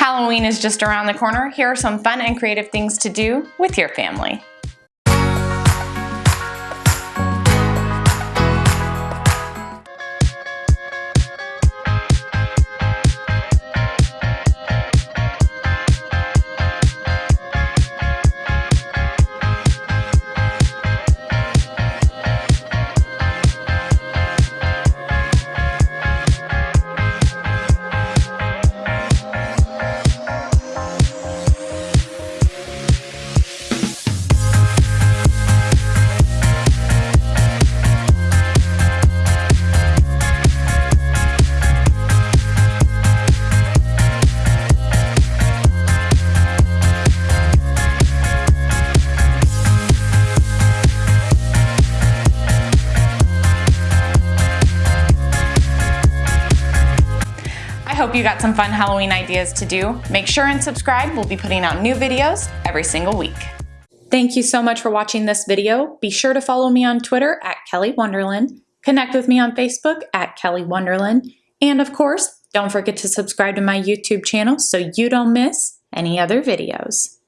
Halloween is just around the corner. Here are some fun and creative things to do with your family. Hope you got some fun Halloween ideas to do. Make sure and subscribe. We'll be putting out new videos every single week. Thank you so much for watching this video. Be sure to follow me on Twitter at Kelly Wonderland, connect with me on Facebook at Kelly Wonderland, and of course, don't forget to subscribe to my YouTube channel so you don't miss any other videos.